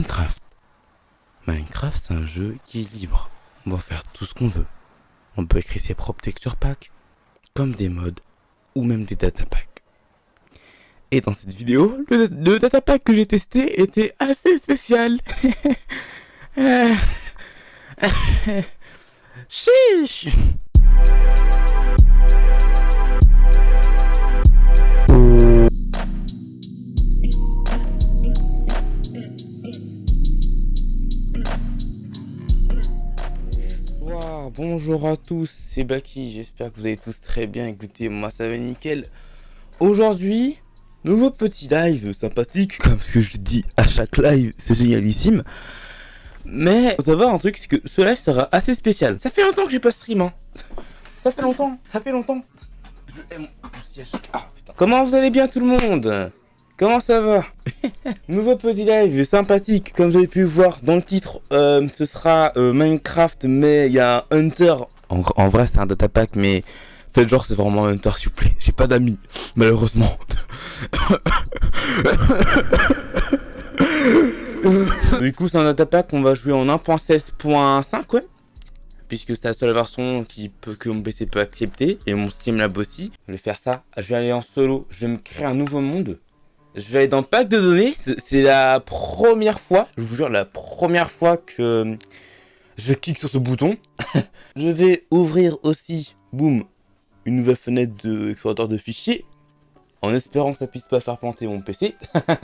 Minecraft. Minecraft, c'est un jeu qui est libre. On va faire tout ce qu'on veut. On peut écrire ses propres texture packs, comme des mods, ou même des data packs. Et dans cette vidéo, le, data pack que j'ai testé était assez spécial. Chiche Bonjour à tous, c'est Baki, j'espère que vous allez tous très bien, écoutez, moi ça va nickel. Aujourd'hui, nouveau petit live sympathique, comme ce que je dis à chaque live, c'est génialissime. Mais, faut savoir un truc, c'est que ce live sera assez spécial. Ça fait longtemps que j'ai pas stream, hein. Ça fait longtemps, ça fait longtemps. Ah. Comment vous allez bien tout le monde? Comment ça va Nouveau petit live sympathique, comme vous avez pu voir dans le titre, euh, ce sera euh, Minecraft, mais il y a un Hunter. En, en vrai, c'est un data pack, mais faites genre, c'est vraiment un Hunter, s'il vous plaît. J'ai pas d'amis, malheureusement. du coup, c'est un data pack qu'on va jouer en 1.16.5, ouais. Puisque c'est la seule version qui peut, que mon PC peut accepter, et mon Steam Lab aussi. Je vais faire ça, je vais aller en solo, je vais me créer un nouveau monde. Je vais aller dans le pack de données. C'est la première fois, je vous jure, la première fois que je clique sur ce bouton. je vais ouvrir aussi, boum, une nouvelle fenêtre de explorateur de fichiers. En espérant que ça puisse pas faire planter mon PC.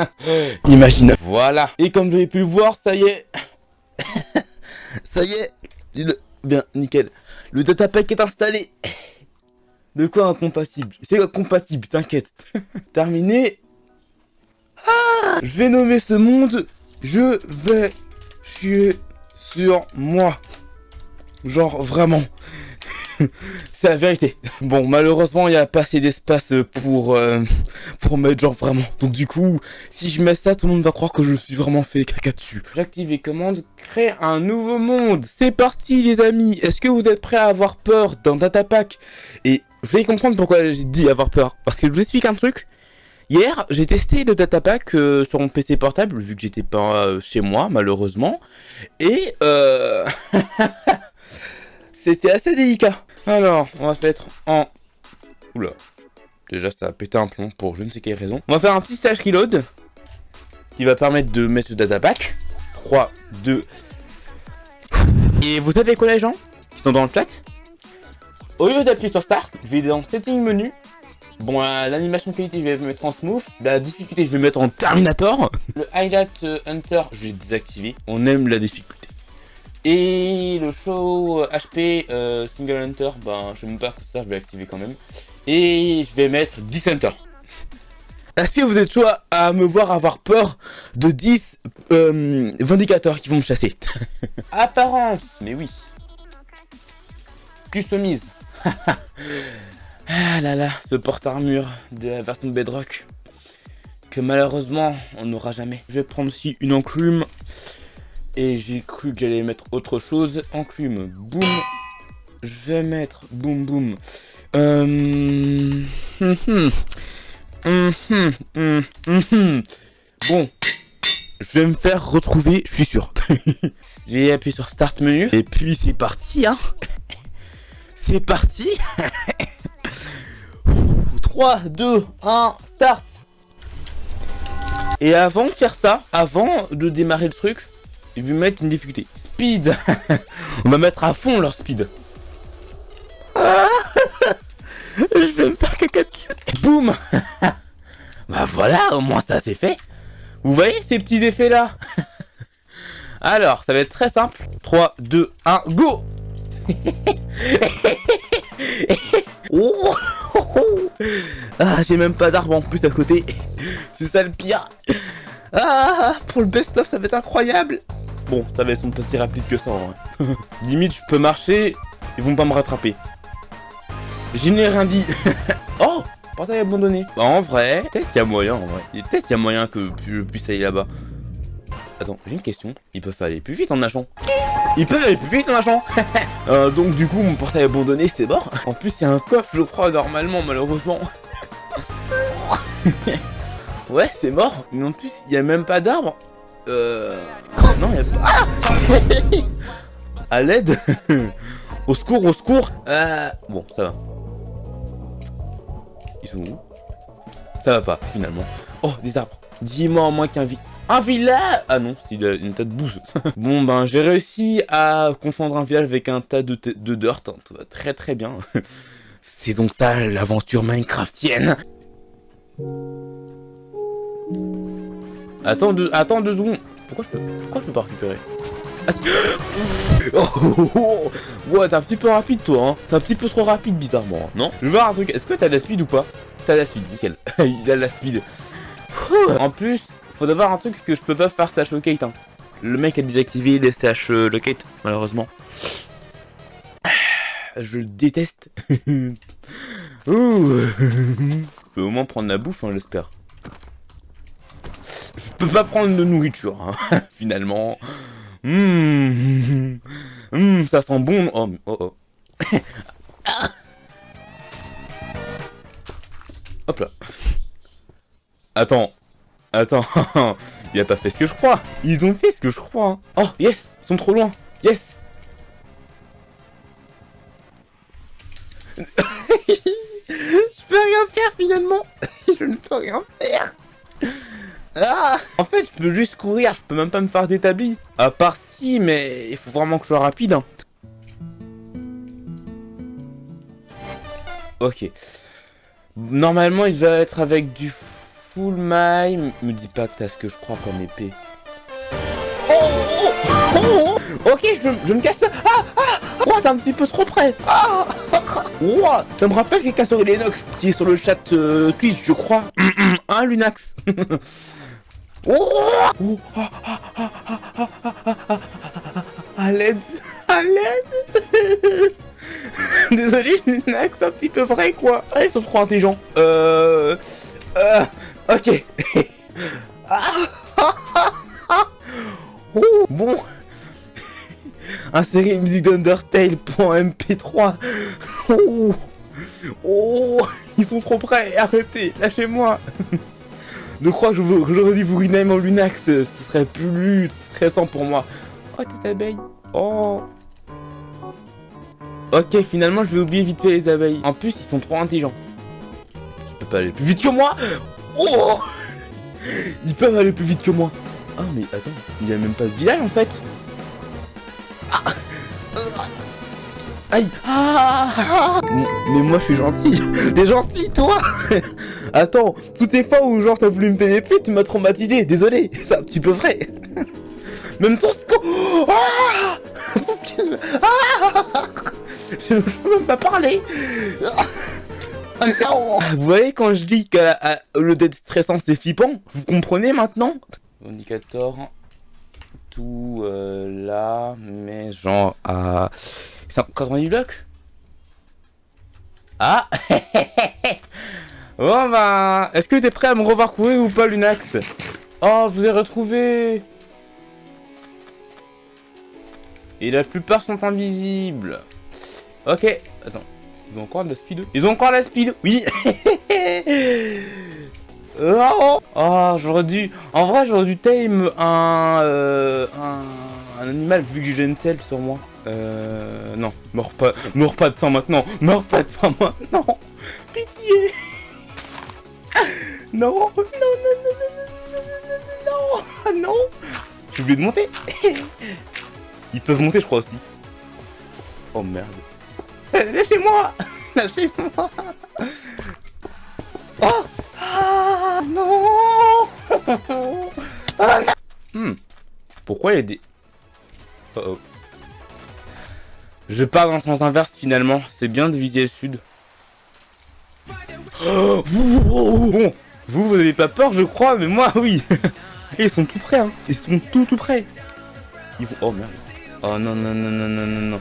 Imagine. Voilà. Et comme vous avez pu le voir, ça y est. ça y est. Bien, nickel. Le datapack est installé. De quoi incompatible? C'est compatible, t'inquiète. Terminé. Ah je vais nommer ce monde, je vais chier sur moi. Genre, vraiment. C'est la vérité. Bon, malheureusement, il n'y a pas assez d'espace pour, euh, pour mettre genre vraiment. Donc du coup, si je mets ça, tout le monde va croire que je suis vraiment fait caca dessus. J'active les commandes, créer un nouveau monde. C'est parti les amis. Est-ce que vous êtes prêts à avoir peur dans Datapack? Et vous allez comprendre pourquoi j'ai dit avoir peur. Parce que je vous explique un truc. Hier, j'ai testé le datapack euh, sur mon PC portable, vu que j'étais pas euh, chez moi, malheureusement. Et euh... c'était assez délicat. Alors, on va se mettre en... Oula. Déjà, ça a pété un plomb pour je ne sais quelle raison. On va faire un petit stage reload. Qui va permettre de mettre le datapack. 3, 2... Et vous savez quoi les gens Qui sont dans le chat? Au lieu d'appuyer sur Start, je vais dans Setting Menu Bon, euh, l'animation qualité, je vais mettre en smooth. La difficulté, je vais mettre en Terminator. Le Highlight euh, Hunter, je vais désactiver. On aime la difficulté. Et le show HP euh, Single Hunter, ben, je sais même pas ça, je vais activer quand même. Et je vais mettre 10 Hunter. Est-ce que vous êtes chaud à me voir avoir peur de 10 vindicateurs qui vont me chasser Apparence, mais oui. Customise. Ah là là, ce porte-armure de la version Bedrock. Que malheureusement, on n'aura jamais. Je vais prendre aussi une enclume. Et j'ai cru que j'allais mettre autre chose. Enclume, boum. Je vais mettre, boum boum. Euh... Bon. Je vais me faire retrouver, je suis sûr. J'ai appuyé sur Start Menu. Et puis c'est parti, hein. C'est parti 3, 2, 1, start Et avant de faire ça, avant de démarrer le truc, je vais mettre une difficulté. Speed On va mettre à fond leur speed. je vais me faire caca dessus. Boum Bah voilà, au moins ça c'est fait. Vous voyez ces petits effets là Alors, ça va être très simple. 3, 2, 1, go oh ah, j'ai même pas d'arbre en plus à côté. C'est ça le pire. Ah, pour le best-of, ça va être incroyable. Bon, ça va être son petit rapide que ça en vrai. Limite, je peux marcher, ils vont pas me rattraper. Je n'ai rien dit. oh Portail abandonné. En vrai, peut-être qu'il y a moyen en vrai. Peut-être qu'il y a moyen que je puisse aller là-bas. Attends, j'ai une question. Ils peuvent aller plus vite en nageant. Ils peuvent aller plus vite en nageant. euh, donc du coup, mon portail abandonné, c'est mort. En plus, il y a un coffre, je crois, normalement, malheureusement. ouais, c'est mort. Mais en plus, il n'y a même pas d'arbre. Euh... Non, y'a pas... Ah À l'aide Au secours, au secours euh... Bon, ça va. Ils sont où? Ça va pas, finalement. Oh, des arbres. Dis-moi en moins qu'un vide. Un village? Ah non, c'est une tas de bouse. bon ben, j'ai réussi à confondre un village avec un tas de, de dirt. Hein. Tout va très très bien. c'est donc ça l'aventure Minecraftienne. Attends deux, attends deux secondes. Pourquoi je peux, pourquoi je peux pas récupérer? Ah, oh, oh, oh, Ouais, t'es un petit peu rapide toi, hein. T'es un petit peu trop rapide bizarrement, hein. non? Je veux voir un truc. Est-ce que t'as de la speed ou pas? T'as de la speed, nickel. Il a de la speed. en plus, faut d'abord un truc que je peux pas faire slash locate. Hein. Le mec a désactivé les slash euh, locate, malheureusement. Je le déteste. Ouh. je peux au moins prendre la bouffe, hein, j'espère. Je peux pas prendre de nourriture, hein, finalement. Mmh. Mmh, ça sent bon. Oh, oh, oh. Hop là. Attends, Attends, il a pas fait ce que je crois. Ils ont fait ce que je crois. Hein. Oh, yes, ils sont trop loin. Yes. je peux rien faire finalement. je ne peux rien faire. Ah en fait, je peux juste courir, je peux même pas me faire d'établi. À part si, mais il faut vraiment que je sois rapide. Hein. Ok. Normalement, il va être avec du full my. Me dis pas que t'as ce que je crois comme épée. Oh, oh, oh, oh ok, je, me casse. Ah, ah, oh, t'es un petit peu trop près. Ah, oh, ça me rappelle les casseurs Lennox qui est sur le chat euh, Twitch, je crois. hein, Lunax Oh, à l'aide, à l'aide. Désolé, Lunax, un petit peu vrai quoi. Ah, ils sont trop intelligents. Euh, euh, Oh, bon. Insérer musique d'Undertale pour MP3. Oh. oh, ils sont trop prêts. Arrêtez, lâchez-moi. Je crois que j'aurais dû vous rename en Lunax. Ce serait plus stressant pour moi. Oh, tes abeilles. Oh. Ok, finalement, je vais oublier vite fait les abeilles. En plus, ils sont trop intelligents. Je peux pas aller plus vite que moi Oh. Ils peuvent aller plus vite que moi. Ah, mais attends, il y a même pas ce village en fait. Ah. Aïe. Ah. Mais moi je suis gentil. T'es gentil toi. Attends, toutes les fois où genre t'as voulu me pénétrer, tu m'as traumatisé, désolé, c'est un petit peu vrai. Même ton score. Ah, ah je, même pas parler Vous voyez quand je dis que le dead stressant c'est flippant Vous comprenez maintenant? Indicator tout euh, là, mais genre à 90 blocs? Ah Bon bah, est-ce que t'es prêt à me revoir courir ou pas Lunax? Oh, je vous ai retrouvé Et la plupart sont invisibles. Ok, attends. Ils ont encore de la speed Ils ont encore la speed Oui Oh, oh j'aurais dû... En vrai, j'aurais dû tame un, euh, un... animal vu que j'ai une selle sur moi. Euh... Non, meurs pas, meurs pas de faim maintenant Meurs pas de faim maintenant Pitié Non Non, non, non, non, non, non, non, non J'ai oublié de monter Ils peuvent monter, je crois, aussi. Oh, merde. Lâchez-moi Lâchez-moi Oh Ah non ah, Hmm. Pourquoi il y a des... Oh oh. Je pars dans le sens inverse finalement. C'est bien de viser le sud. Oh, bon, vous, vous avez pas peur, je crois, mais moi, oui. Ils sont tout prêts, hein. Ils sont tout, tout prêts. Ils vont... Oh merde. Oh non, non, non, non, non, non, non.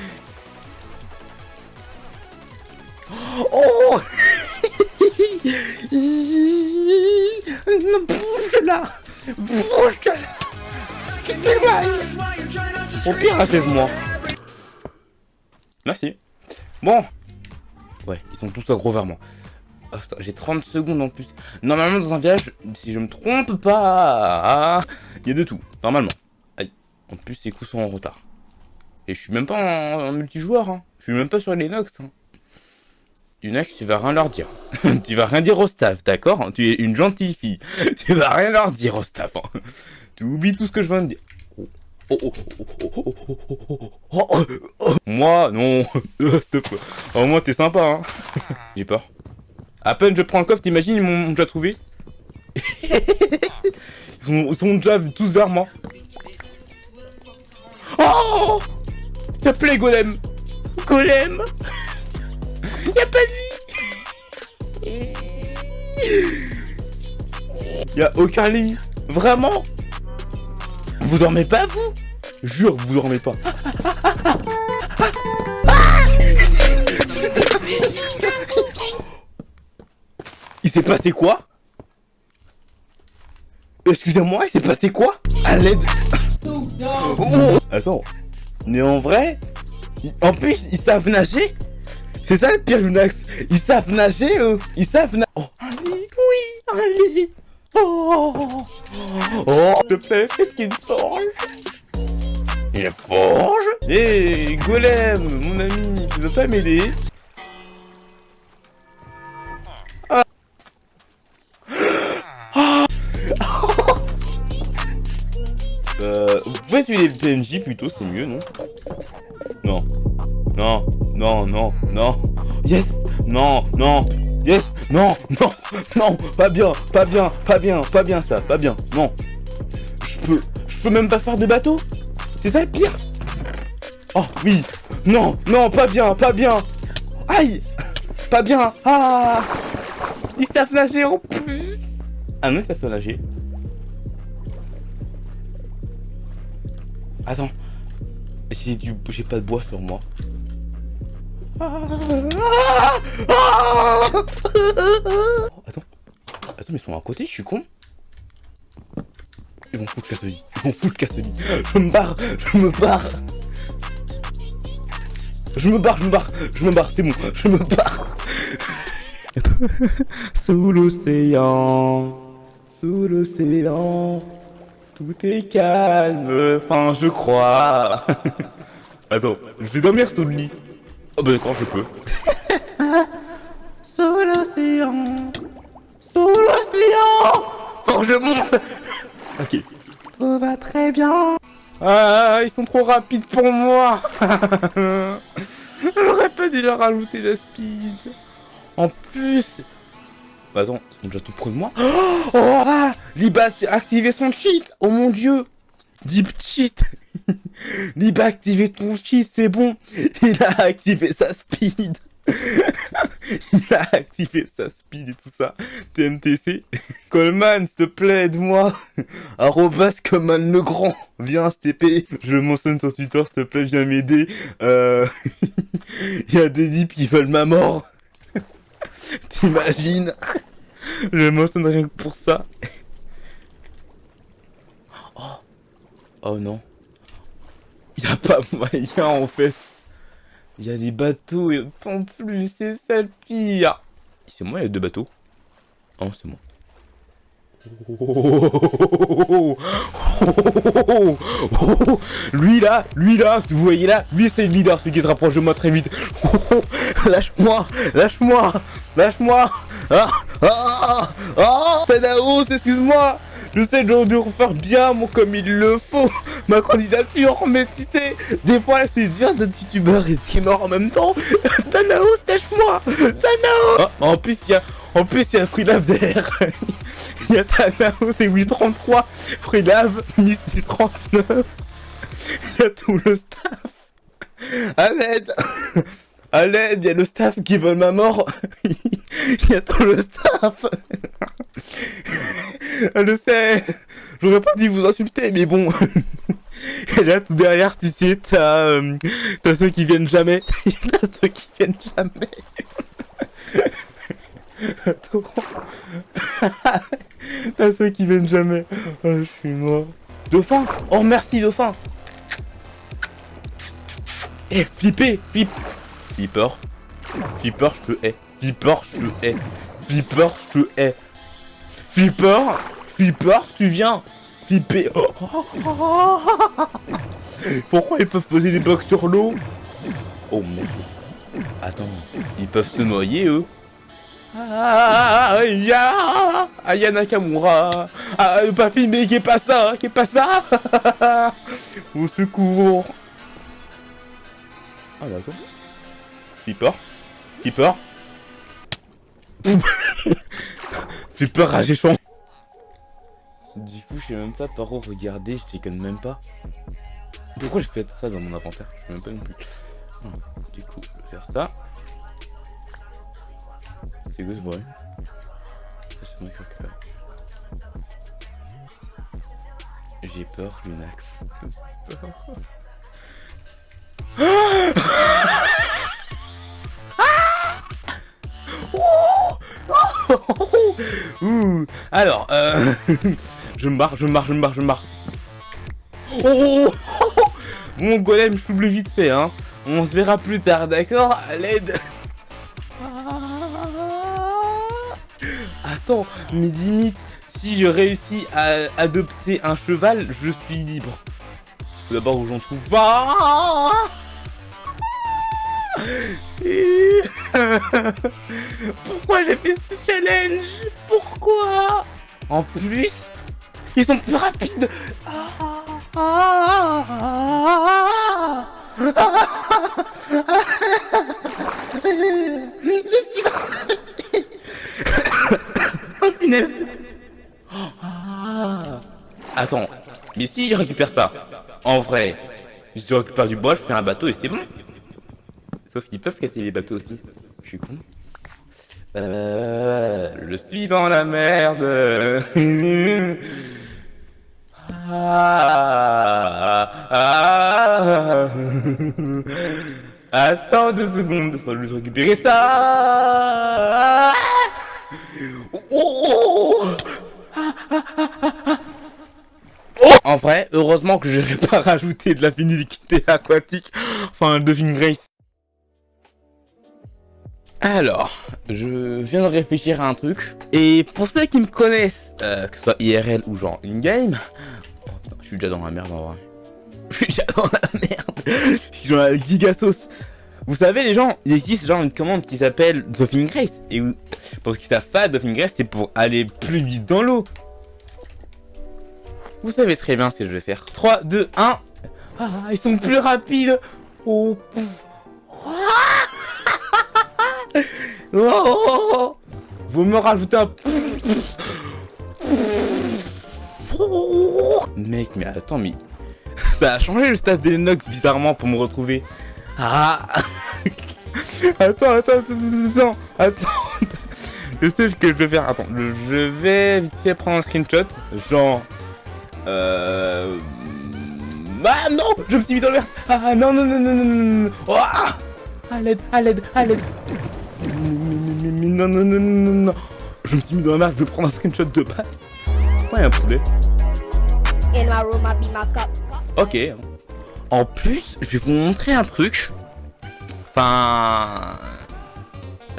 là Bouge là Tu t'éloignes Au pire, achève-moi Merci. Bon. Ouais, ils sont tous gros vers moi. Oh, j'ai 30 secondes en plus. Normalement, dans un village, si je me trompe pas, il y a de tout. Normalement. Aïe. En plus, ces coups sont en retard. Et je suis même pas en, multijoueur. Hein. Je suis même pas sur Linux. Hein. Unax, tu vas rien leur dire. tu vas rien dire au staff, d'accord Tu es une gentille fille. tu vas rien leur dire au staff. tu oublies tout ce que je viens de dire. Moi, non. Au moins, t'es sympa, hein. J'ai peur. À peine je prends le coffre, t'imagines, ils m'ont déjà trouvé. ils, sont, déjà tous vers moi. Oh S'il te Golem Golem Y'a pas de lit. Y'a aucun lit. Vraiment. Vous dormez pas, vous? Jure, vous dormez pas. il s'est passé quoi? Excusez-moi, il s'est passé quoi? À l'aide. Oh. Attends, mais en vrai, en plus, ils savent nager? C'est ça le pire, Lunax Ils savent nager, eux. Ils savent nager Oh, allez, oui, allez. Oh, oh, s'il te plaît, fais qu'il forge Il forge Hé, hey, Golem, mon ami, tu veux pas m'aider? Euh, vous pouvez suivre les PNJ plutôt, c'est mieux, non? Non. Non, non, non, non. Yes Non, non. Yes Non, non, non, pas bien, pas bien, pas bien, pas bien ça, pas bien, non. Je peux, je peux même pas faire de bateau C'est ça le pire Oh, oui Non, non, pas bien, pas bien Aïe Pas bien Ah Ils savent nager en plus Ah non, ils savent nager. Attends. J'ai du... J'ai pas de bois sur moi. Attends. Attends, mais ils sont à côté, je suis con. Ils vont foutre Cassoli. Ils vont foutre Cassoli. Je me barre. Je me barre. Je me barre, je me barre. Je me barre, c'est bon. Je me barre. Sous l'océan. Sous l'océan. Tout est calme, enfin je crois. Attends, je vais dormir sous le lit. Oh bah d'accord, je peux. sous l'océan, sous l'océan. Faut je monte. Ok. Tout va très bien. Ah, ils sont trop rapides pour moi. J'aurais pas dû leur rajouter la speed. En plus, bah attends, ils sont déjà tout près de moi. Oh, ah Liba a activé son cheat Oh mon dieu Deep cheat Liba a activé ton cheat, c'est bon Il a activé sa speed Il a activé sa speed et tout ça. TMTC. Coleman, s'il te plaît, aide-moi. Arrobas Coleman le Grand. Viens, STP. Je mentionne sur Twitter, s'il te plaît, viens m'aider. Euh... Il y a des dips qui veulent ma mort. T'imagines? Je mentionne rien que pour ça. Oh, oh non. Il a pas moyen en fait. Il y a des bateaux et en plus, c'est ça le pire. C'est moi, il y a deux bateaux. Oh, c'est moi. lui là, lui là, vous voyez là, lui c'est le leader, celui qui se rapproche de moi très vite. lâche-moi, lâche-moi, lâche-moi. Ah, ah, ah, Tanaos, excuse-moi. Je sais que de refaire bien mon comme il le faut ma candidature, mais tu sais, des fois c'est dur d'être youtubeur et streamer en même temps. Tanaos, lâche-moi, Tanaos. en plus il y a, en plus il y a derrière. Il y a Thanos et 833, Freelave, Miss 39. Il y a tout le staff. À l'aide À l'aide, il y a le staff qui veut ma mort. Il y a tout le staff. Je sais. J'aurais pas dû vous insulter, mais bon. Et là, tout derrière, tu sais, t'as ceux qui viennent jamais. t'as ceux qui viennent jamais. T'as ceux qui viennent jamais. Oh, je suis mort. Dauphin Oh, merci, Dauphin Eh, flipper Flip Flipper Flipper, je te hais. Flipper, je te hais. Flipper, je te hais. Flipper Flipper, tu viens. Flipper Pourquoi ils peuvent poser des blocs sur l'eau? Oh merde. Attends, ils peuvent se noyer eux. Ah, ya Aya Nakamura. Ah, papy, mais qu'est pas ça Qu'est pas ça? Au secours. Ah, d'accord. Flipper Flipper Flipper ragéchon Du coup, je sais même pas par où regarder, je déconne même pas. Pourquoi j'ai fait ça dans mon inventaire? Je sais même pas non plus. Du coup, je vais faire ça. C'est quoi ce bruit? C'est moi qui récupère. J'ai peur, Lunax. Ouh. Alors, euh... je me je me je me je me barre. Oh Mon golem, je double vite fait, hein. On se verra plus tard, d'accord? À l'aide Attends, mais limite, si je réussis à adopter un cheval, je suis libre. D'abord où j'en trouve pas. Pourquoi j'ai fait ce challenge? Pourquoi En plus, ils sont plus rapides. Je suis Oh finesse Attends, mais si je récupère ça, en vrai, je récupère du bois, je fais un bateau et c'est bon. Sauf qu'ils peuvent casser les bateaux aussi. Je suis con. Je suis dans la merde. ah, Attends deux secondes, faut juste récupérer ça. En vrai, heureusement que j'aurais pas rajouté de la finalité aquatique, enfin de Grace. Alors, je viens de réfléchir à un truc. Et pour ceux qui me connaissent, euh, que ce soit IRL ou genre in-game... Oh, je suis déjà dans la merde en vrai. Je suis déjà dans la merde. Je suis dans la giga. Vous savez les gens, il existe genre une commande qui s'appelle Dolphin Grace. Et pour ceux qui savent pas, Dolphin Grace c'est pour aller plus vite dans l'eau. Vous savez très bien ce que je vais faire. 3, 2, 1. Ah, ils sont plus rapides. Oh, pouf. Oh Vous me rajoutez un... Mec, mais attends, mais... Ça a changé le staff des Nox bizarrement pour me retrouver. Ah Attends, attends, attends, attends. Je sais ce que je vais faire. Attends, je vais vite fait prendre un screenshot. Genre... Euh... Ah non Je me suis mis dans le verre Ah non, non, non, non, non, non, non oh, ah À l'aide, à l'aide, à l'aide non, non, non, non, non, Je me suis mis dans la merde, je vais prendre un screenshot de base. Pourquoi il y a un poulet Ok. En plus, je vais vous montrer un truc. Enfin...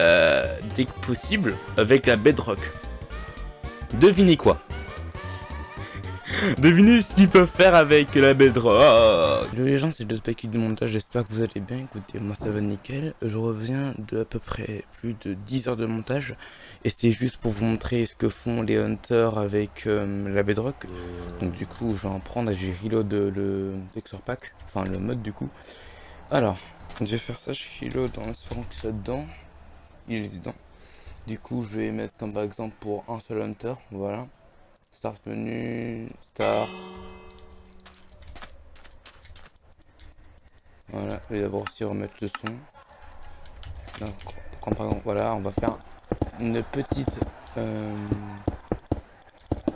Euh, dès que possible, avec la bedrock. Devinez quoi? Devinez ce qu'ils peuvent faire avec la bedrock. Les gens, c'est le Spike du montage, j'espère que vous allez bien. Écoutez, moi ça va nickel. Je reviens de à peu près plus de 10 heures de montage. Et c'est juste pour vous montrer ce que font les hunters avec euh, la bedrock. Donc du coup, je vais en prendre et j'ai reload le texture pack. Enfin, le mode du coup. Alors, je vais faire ça, je reload en espérant que ça dedans. Il est dedans. Du coup, je vais mettre comme par exemple pour un seul hunter, voilà. Start menu, start. Voilà, je vais d'abord aussi remettre le son. Donc, par exemple, voilà, on va faire une petite, euh,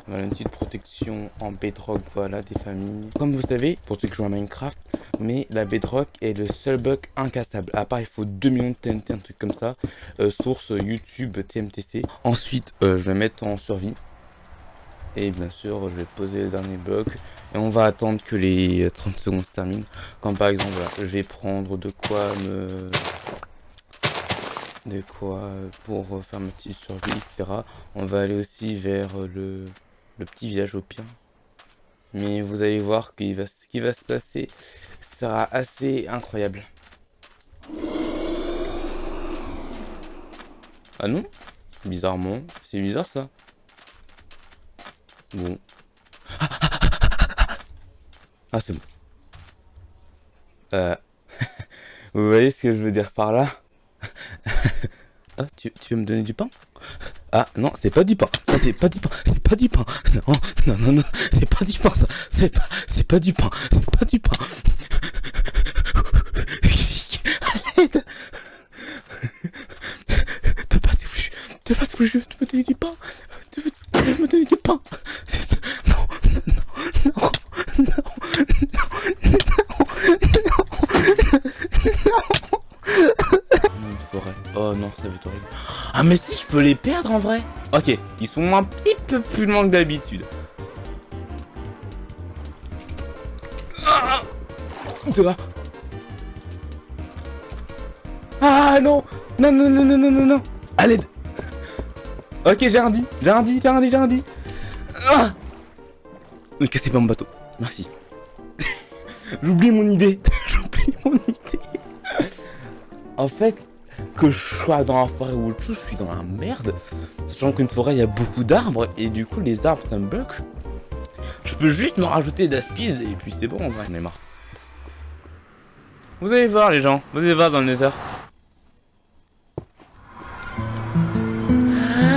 une petite protection en bedrock, voilà, des familles. Comme vous savez, pour ceux qui jouent à Minecraft, mais la bedrock est le seul bug incassable. À part, il faut 2 millions de TNT, un truc comme ça. Euh, source YouTube TMTC. Ensuite, euh, je vais mettre en survie. Et bien sûr, je vais poser le dernier bloc. Et on va attendre que les 30 secondes se terminent. Comme par exemple, je vais prendre de quoi me... De quoi pour faire ma petite survie, etc. On va aller aussi vers le, le petit village au pire. Mais vous allez voir va, ce qui va se passer sera assez incroyable. Ah non? Bizarrement. C'est bizarre ça. Bon. Ah c'est bon. Euh... vous voyez ce que je veux dire par là? Ah, tu, tu veux me donner du pain? Ah non, c'est pas du pain. Ça c'est pas du pain. C'est pas du pain. Non, non, non, non. C'est pas du pain ça. C'est pas, c'est pas du pain. C'est pas du pain. T'as pas voulu. T'as pas voulu. Tu me donner du pain? Ah mais si, je peux les perdre en vrai Ok, ils sont un petit peu plus loin que d'habitude. Ah Ah non Non, non, non, non, non, non, non Allez Ok, j'ai un dit, j'ai un dit, j'ai un dit, j'ai un dit. Ah ne cassez pas mon bateau. Merci. J'oublie mon idée. J'oublie mon idée. en fait, que je sois dans la forêt ou autre chose, je suis dans la merde. Sachant qu'une forêt, il y a beaucoup d'arbres, et du coup, les arbres, ça me bloque. Je peux juste me rajouter d'aspide, et puis c'est bon, en vrai, j'en ai marre. Vous allez voir, les gens, vous allez voir dans le nether.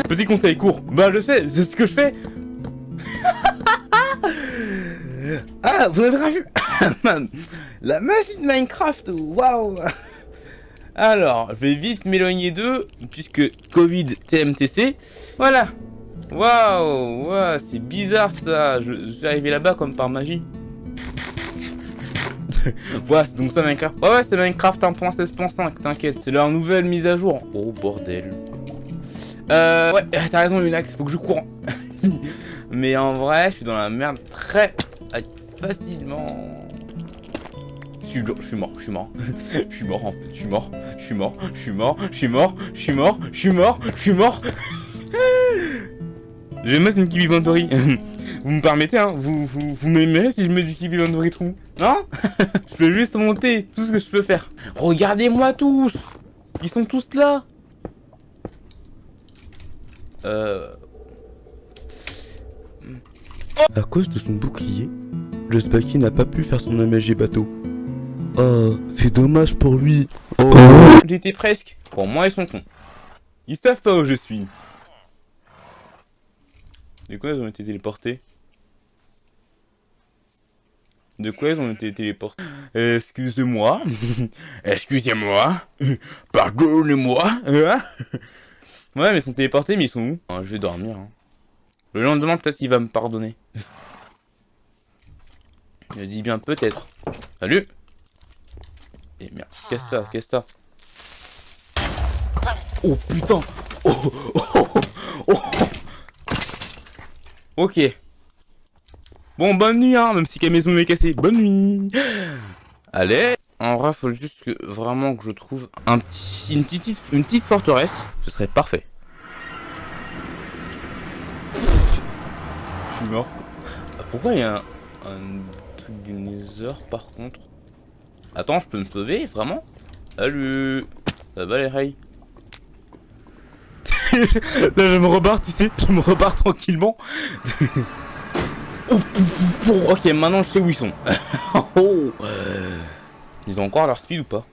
Petit conseil court, bah je sais, c'est ce que je fais. ah, vous n'avez rien vu? La magie de Minecraft, waouh alors, je vais vite m'éloigner d'eux, puisque Covid TMTC. Voilà. Waouh, wow, c'est bizarre ça. Je, suis arrivé là-bas comme par magie. voilà, c'est donc ça Minecraft. Ouais, c'est Minecraft 1.16.5, t'inquiète. C'est leur nouvelle mise à jour. Oh, bordel. Euh, ouais, t'as raison, Lunax, faut que je cours. Mais en vrai, je suis dans la merde très facilement. Je suis, mort, je suis mort. je suis mort en fait, je suis mort, je suis mort, je suis mort, je suis mort, je suis mort, je suis mort, je vais mettre une Kibi vous me permettez, hein Vous, vous, vous m'aimerez si je mets du Kibi Inventory trou. Non? Je peux juste monter tout ce que je peux faire. Regardez-moi tous. Ils sont tous là. Euh... À cause de son bouclier, le Spacky n'a pas pu faire son aménagé bateau. Oh, c'est dommage pour lui. Oh. J'étais presque. Pour moi, ils sont cons. Ils savent pas où je suis. De quoi ils ont été téléportés? De quoi ils ont été téléportés? Excusez-moi. Excusez-moi. Pardonnez-moi. ouais, mais ils sont téléportés, mais ils sont où? Ah, Je vais dormir. Hein. Le lendemain, peut-être qu'il va me pardonner. Je dis bien peut-être. Salut et merde, qu'est-ce que ça Qu'est-ce que ça Oh putain oh, oh, oh, Ok. Bon, bonne nuit, hein, même si la maison m'est cassée. Bonne nuit Allez En vrai, faut juste que, vraiment que je trouve un petit, une, petite, une petite forteresse. Ce serait parfait. Je suis mort. Pourquoi il y a un, un truc du nether, par contre? Attends, je peux me sauver, vraiment? Salut Ça va les rails? Là, je me repars, tu sais, je me repars tranquillement. ok, maintenant je sais où ils sont. Oh. Ils ont encore leur speed ou pas?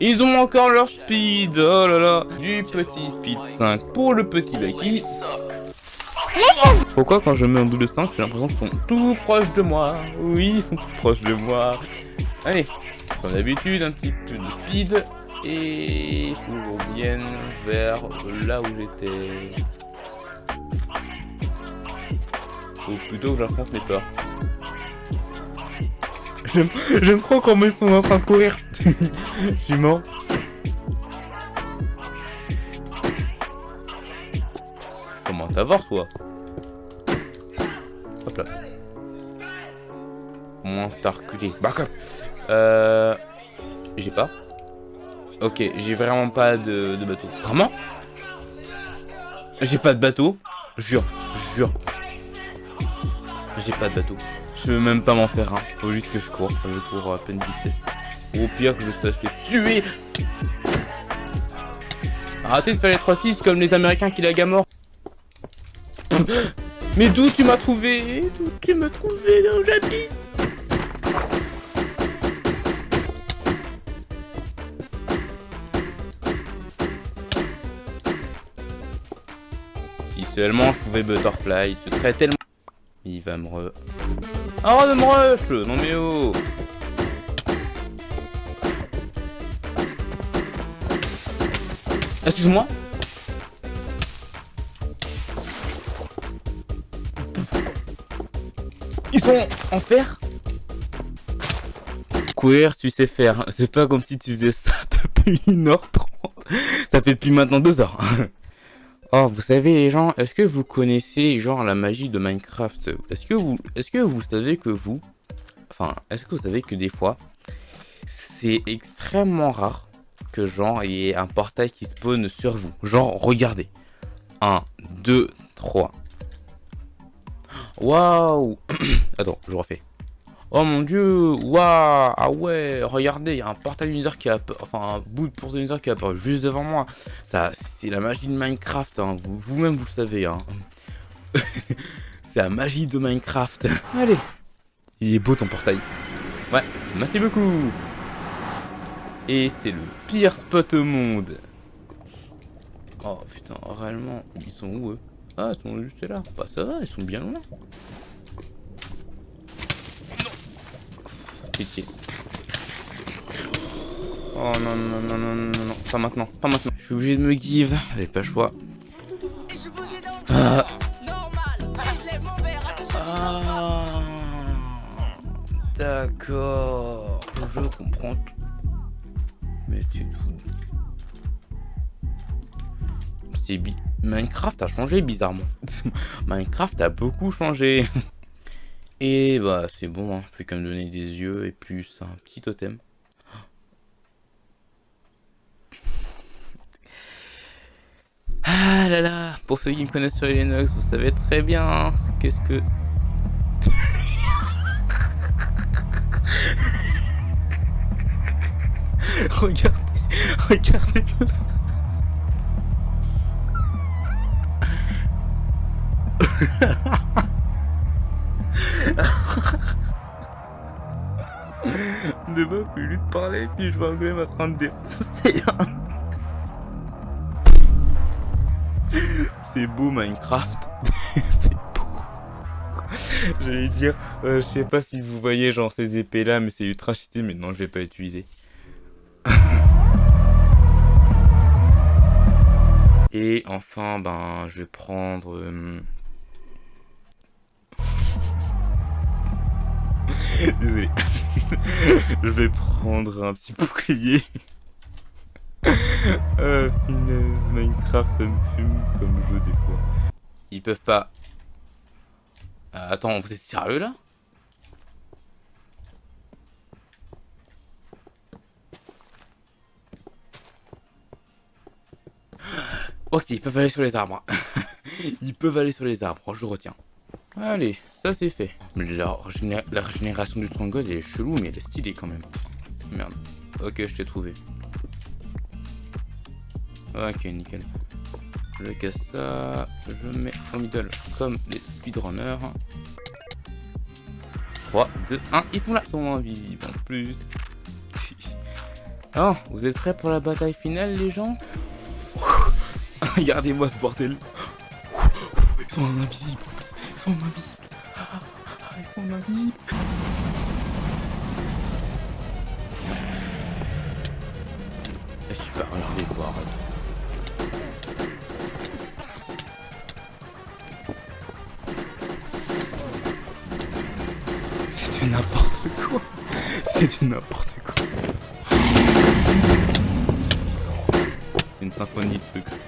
Ils ont encore leur speed Oh là là Du petit speed 5 pour le petit Lucky. Pourquoi quand je mets en double 5, j'ai l'impression qu'ils sont tout proches de moi? Oui, ils sont tout proches de moi. Allez, comme d'habitude, un petit peu de speed. Et faut que vers là où j'étais. Ou plutôt que j'affronte mes peurs. J'aime trop comment ils sont en train de courir. Je suis Comment t'avoir toi Hop là. Moins t'as reculé. Bah quoi Euh... J'ai pas. Ok, j'ai vraiment pas de, bateau. Vraiment? J'ai pas de bateau. Jure, jure. J'ai pas de bateau. Je veux même pas m'en faire un. Faut juste que je cours. Je cours à peine vitesse. Au pire que je sois fait tuer. Arrêtez de faire les 3-6 comme les Américains qui la mort. Mais d'où tu m'as trouvé? D'où tu m'as trouvé dans j'habite Si seulement je pouvais butterfly, ce serait tellement... Il va me re... Oh de me rush Non mais oh Excuse-moi Ils sont en fer Courir, tu sais faire. C'est pas comme si tu faisais ça depuis 1h30. Ça fait depuis maintenant 2 heures. Oh, vous savez les gens, est-ce que vous connaissez genre la magie de Minecraft? Est-ce que vous est-ce que vous savez que vous enfin, est-ce que vous savez que des fois c'est extrêmement rare que genre il y ait un portail qui spawn sur vous? Genre regardez. 1 2 3 Waouh Attends, je refais. Oh mon dieu Waouh Ah ouais Regardez, il y a un portail user qui a... Enfin, un bout de portail user qui apparu juste devant moi. Ça, c'est la magie de Minecraft, hein. Vous-même, vous, le savez, hein. c'est la magie de Minecraft. Allez Il est beau ton portail. Ouais, merci beaucoup Et c'est le pire spot au monde. Oh putain, réellement, ils sont où eux? Ah, ils sont juste là. Bah ça va, ils sont bien loin. Pitié. Oh non, non, non, non, non, non, pas maintenant, pas maintenant. Je suis obligé de me give, j'ai pas le choix. Ah. Ah. D'accord, je comprends tout. Mais tu te fous. C'est bi... Minecraft a changé bizarrement. Minecraft a beaucoup changé. Et bah c'est bon, hein. plus qu'à me donner des yeux et plus un petit totem. Ah là là, pour ceux qui me connaissent sur Linux, vous savez très bien hein, qu'est-ce que... regardez, regardez de plus plus de parler, puis je vois un golemem en train de défoncer. c'est beau Minecraft. c'est beau. J'allais dire, euh, je sais pas si vous voyez genre ces épées là, mais c'est ultra cheaté, mais non, je vais pas utiliser. Et enfin, ben, je vais prendre... Euh, Désolé. je vais prendre un petit bouclier. ah, finesse, Minecraft, ça me fume comme jeu des fois. Ils peuvent pas... Euh, attends, vous êtes sérieux là? Ok, ils peuvent aller sur les arbres. ils peuvent aller sur les arbres, je retiens. Allez, ça c'est fait. La, la, régénération du Stronghold est chelou, mais elle est stylée quand même. Merde. Ok, je t'ai trouvé. Ok, nickel. Je casse ça. Je mets au middle comme les speedrunners. 3, 2, 1. Ils sont là. Ils sont invisibles en plus. oh, vous êtes prêts pour la bataille finale, les gens? Regardez-moi ce bordel. Ils sont invisibles. Ils sont invisibles. Ils sont invisibles. Je suis pas regardé quoi, arrête. C'est n'importe quoi. C'est du n'importe quoi. C'est une symphonie de trucs.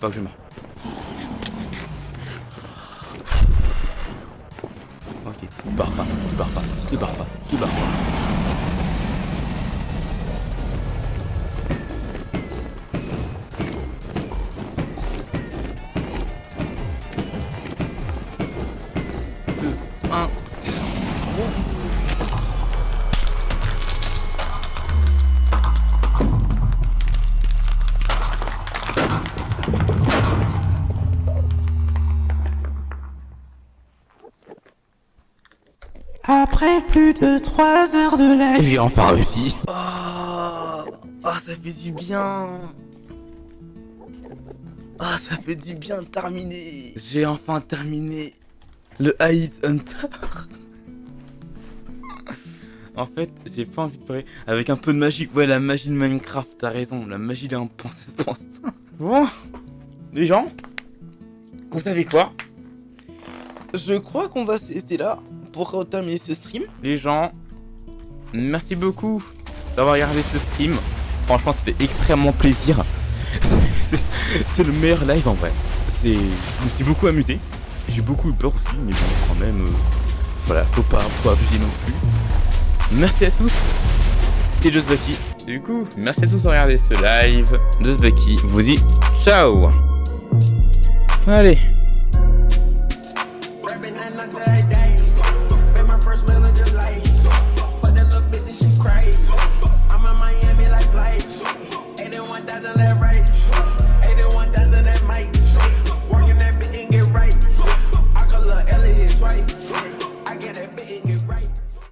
Pas. Plus de 3 heures de live, J'ai enfin réussi. Ah, ah, ça fait du bien. Ah, ça fait du bien de terminer. J'ai enfin terminé le Hide Hunter. en fait, j'ai pas envie de parler avec un peu de magie. Ouais, la magie de Minecraft, t'as raison. La magie d'un pensée pense. Bon, les gens, vous savez quoi? Je crois qu'on va cesser là pour terminer ce stream. Les gens, merci beaucoup d'avoir regardé ce stream. Franchement, ça fait extrêmement plaisir. C'est- le meilleur live en vrai. C'est, je me suis beaucoup amusé. J'ai beaucoup eu peur aussi, mais bon, quand même, euh, voilà, faut pas, faut pas abuser non plus. Merci à tous. C'était Just Bucky. Du coup, merci à tous d'avoir regardé ce live. Just Bucky vous dit ciao. Allez,